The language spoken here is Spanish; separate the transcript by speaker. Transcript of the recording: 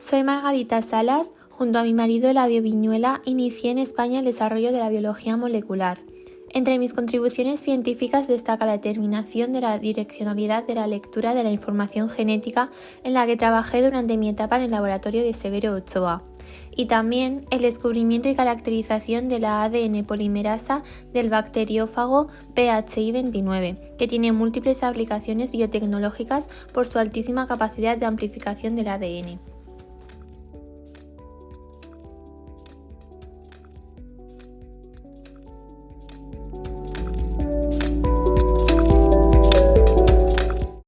Speaker 1: Soy Margarita Salas. Junto a mi marido Eladio Viñuela, inicié en España el desarrollo de la biología molecular. Entre mis contribuciones científicas destaca la determinación de la direccionalidad de la lectura de la información genética en la que trabajé durante mi etapa en el laboratorio de Severo Ochoa y también el descubrimiento y caracterización de la ADN polimerasa del bacteriófago PHI29, que tiene múltiples aplicaciones biotecnológicas por su altísima capacidad de amplificación del ADN.